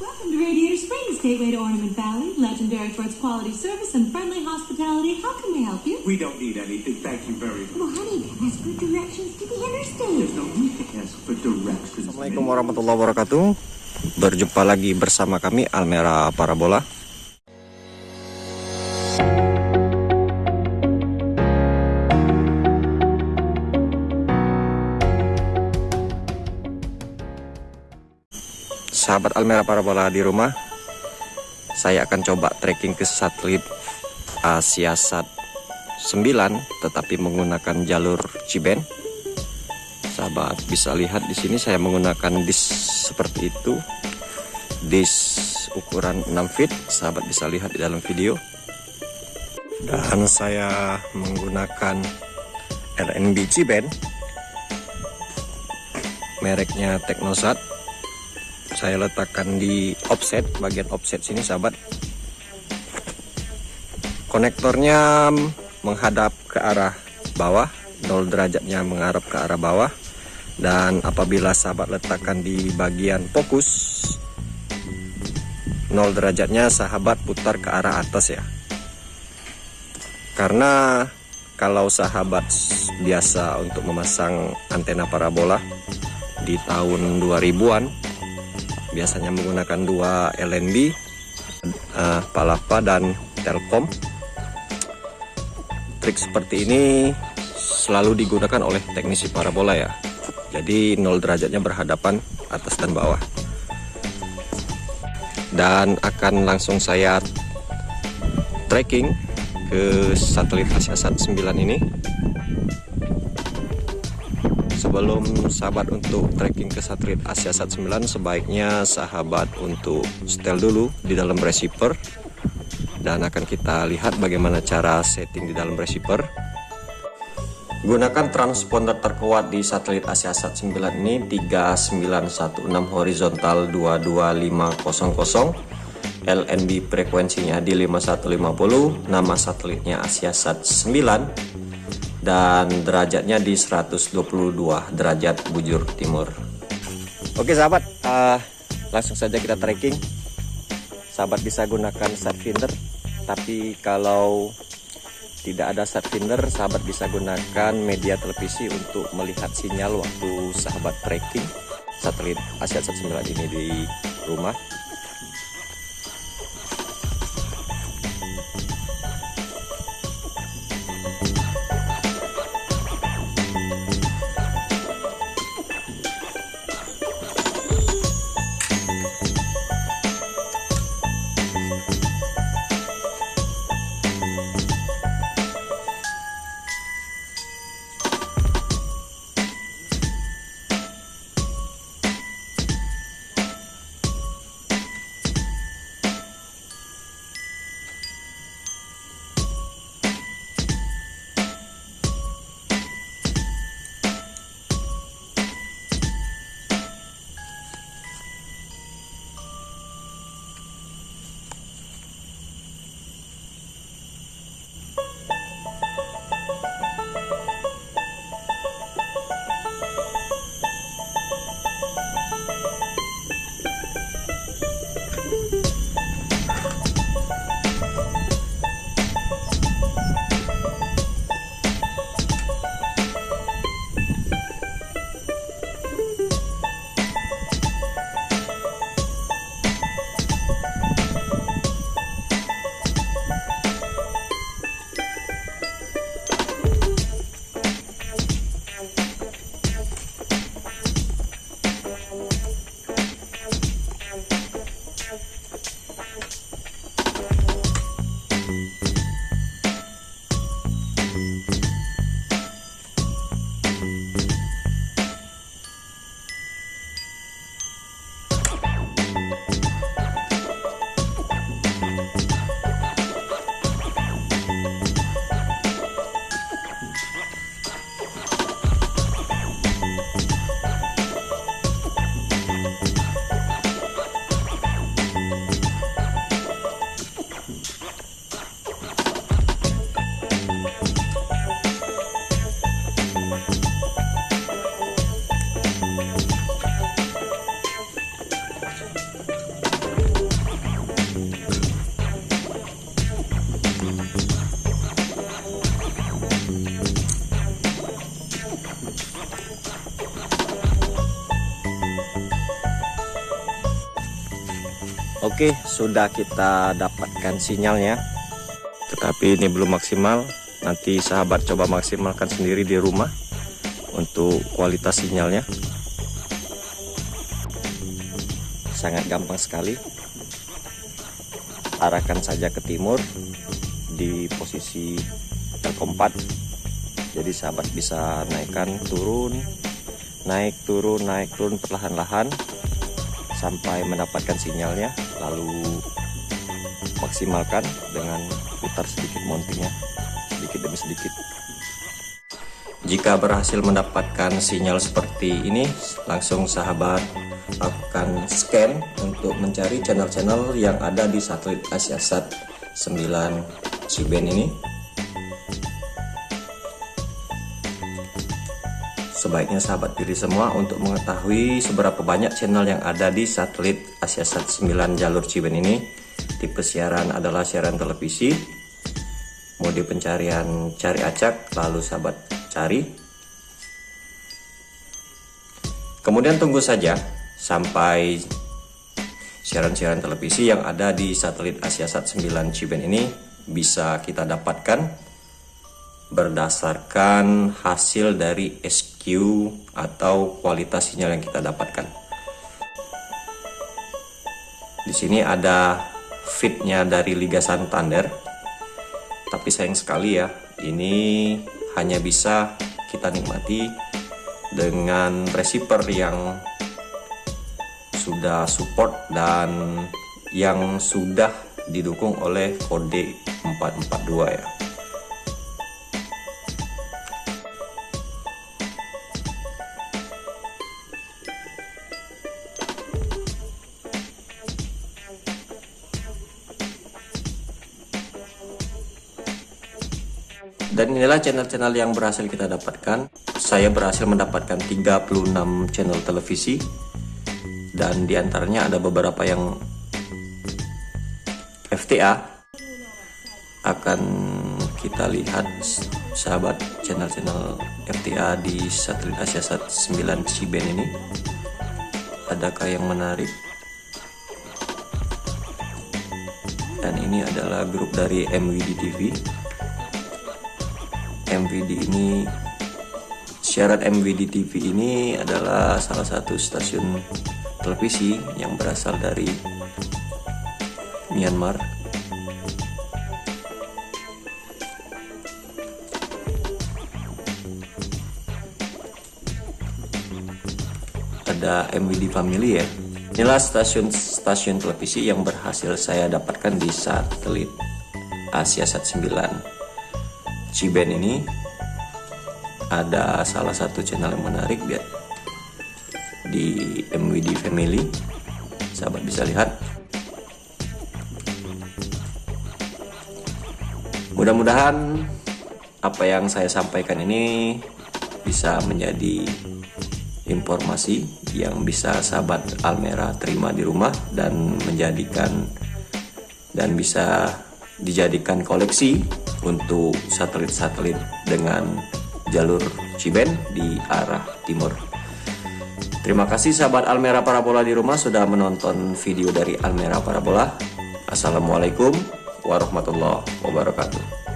Welcome to Radiator Springs, gateway to Ornament Valley, legendary for its quality service and friendly hospitality. How can we help you? We don't need anything, thank you very much. Well, honey, ask for directions to the interstate. There's no need to ask for directions. Assalamualaikum warahmatullahi wabarakatuh Berjumpa lagi bersama kami Almera Parabola Sahabat Almera Parabola di rumah Saya akan coba trekking ke satelit Asiasat 9 Tetapi menggunakan jalur Ciben. Sahabat bisa lihat di sini saya menggunakan disk seperti itu. Disk ukuran 6 feet. Sahabat bisa lihat di dalam video. Dan saya menggunakan RNB Ciben. Mereknya Teknosat saya letakkan di offset bagian offset sini sahabat. Konektornya menghadap ke arah bawah 0 derajatnya mengarah ke arah bawah. Dan apabila sahabat letakkan di bagian fokus 0 derajatnya sahabat putar ke arah atas ya. Karena kalau sahabat biasa untuk memasang antena parabola di tahun 2000-an biasanya menggunakan dua LNB uh, Palapa dan Telkom. Trik seperti ini selalu digunakan oleh teknisi parabola ya. Jadi 0 derajatnya berhadapan atas dan bawah. Dan akan langsung saya tracking ke satelit Asiasat 9 ini sebelum sahabat untuk tracking ke satelit Asiasat 9 sebaiknya sahabat untuk setel dulu di dalam receiver. Dan akan kita lihat bagaimana cara setting di dalam receiver. Gunakan transponder terkuat di satelit Asiasat 9 ini 3916 horizontal 22500 LNB frekuensinya di 5150 nama satelitnya Asiasat 9 dan derajatnya di 122 derajat bujur timur. Oke sahabat. Uh, langsung saja kita tracking. Sahabat bisa gunakan sat finder tapi kalau tidak ada set finder sahabat bisa gunakan media televisi untuk melihat sinyal waktu sahabat tracking satelit Asia 9 ini di rumah Oke, sudah kita dapatkan sinyalnya. Tetapi ini belum maksimal. Nanti sahabat coba maksimalkan sendiri di rumah untuk kualitas sinyalnya. Sangat gampang sekali. Arahkan saja ke timur di posisi 4. Jadi sahabat bisa naikkan turun, naik turun, naik turun perlahan-lahan sampai mendapatkan sinyalnya lalu maksimalkan dengan putar sedikit mountingnya sedikit demi sedikit. Jika berhasil mendapatkan sinyal seperti ini langsung sahabat lakukan scan untuk mencari channel-channel yang ada di satelit Asiasat 9 Ciben ini Sebaiknya sahabat diri semua untuk mengetahui seberapa banyak channel yang ada di satelit Asiasat 9 jalur Ciben ini. Tipe siaran adalah siaran televisi. Mode pencarian cari acak, lalu sahabat cari. Kemudian tunggu saja sampai siaran-siaran televisi yang ada di satelit Asiasat 9 Ciben ini bisa kita dapatkan berdasarkan hasil dari SQ atau kualitas sinyal yang kita dapatkan. Di sini ada fitnya dari Liga Santander, tapi sayang sekali ya, ini hanya bisa kita nikmati dengan receiver yang sudah support dan yang sudah didukung oleh kode 442 ya. Dan inilah channel-channel yang berhasil kita dapatkan. Saya berhasil mendapatkan 36 channel televisi. Dan di antaranya ada beberapa yang FTA. Akan kita lihat sahabat channel-channel FTA di satelit Asiasat 9 Ciben ini. Adakah yang menarik? Dan ini adalah grup dari MWD TV. MVD ini siaran MVD TV ini adalah salah satu stasiun televisi yang berasal dari Myanmar. Ada MVD Family ya. Inilah stasiun-stasiun televisi yang berhasil saya dapatkan di satelit Asia Sat 9 Ciben ini ada salah satu channel yang menarik biar di MWD Family. Sahabat bisa lihat. Mudah-mudahan apa yang saya sampaikan ini bisa menjadi informasi yang bisa sahabat Almera terima di rumah dan menjadikan dan bisa dijadikan koleksi untuk satelit-satelit dengan jalur Ciben di arah timur. Terima kasih sahabat Almera Parabola di rumah sudah menonton video dari Almera Parabola. Assalamualaikum warahmatullahi wabarakatuh.